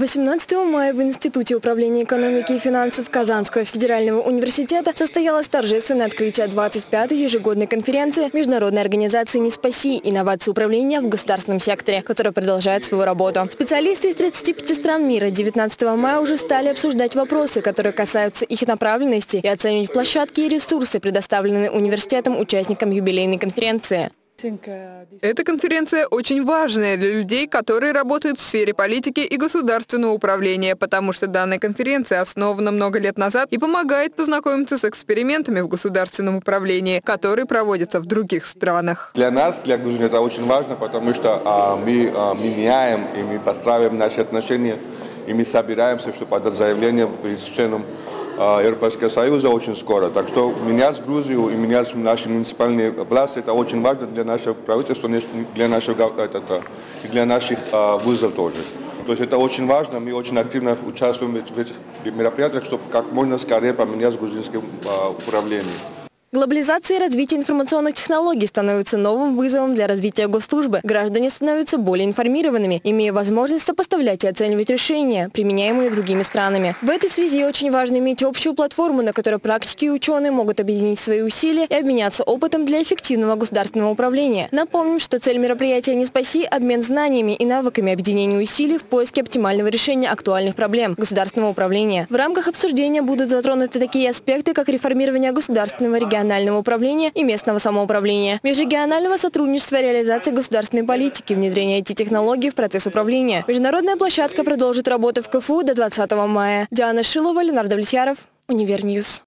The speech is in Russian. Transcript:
18 мая в Институте управления экономики и финансов Казанского федерального университета состоялось торжественное открытие 25-й ежегодной конференции Международной организации «Не спаси. Инновации управления в государственном секторе», которая продолжает свою работу. Специалисты из 35 стран мира 19 мая уже стали обсуждать вопросы, которые касаются их направленности и оценивать площадки и ресурсы, предоставленные университетом участникам юбилейной конференции. Эта конференция очень важная для людей, которые работают в сфере политики и государственного управления, потому что данная конференция основана много лет назад и помогает познакомиться с экспериментами в государственном управлении, которые проводятся в других странах. Для нас, для Грузии, это очень важно, потому что а, мы а, меняем и мы постраиваем наши отношения, и мы собираемся, чтобы подать заявление перед членом Европейского Союза очень скоро. Так что менять Грузию и менять наши муниципальные власти, это очень важно для нашего правительства, для нашего, это, и для наших а, вузов тоже. То есть это очень важно, мы очень активно участвуем в этих мероприятиях, чтобы как можно скорее поменять грузинское а, управление. Глобализация и развитие информационных технологий становятся новым вызовом для развития госслужбы. Граждане становятся более информированными, имея возможность сопоставлять и оценивать решения, применяемые другими странами. В этой связи очень важно иметь общую платформу, на которой практики и ученые могут объединить свои усилия и обменяться опытом для эффективного государственного управления. Напомним, что цель мероприятия «Не спаси» – обмен знаниями и навыками объединения усилий в поиске оптимального решения актуальных проблем государственного управления. В рамках обсуждения будут затронуты такие аспекты, как реформирование государственного региона регионального управления и местного самоуправления, межрегионального сотрудничества реализации государственной политики, внедрения IT-технологий в процесс управления. Международная площадка продолжит работу в КФУ до 20 мая. Диана Шилова, Ленардо Влесьяров, Univer News.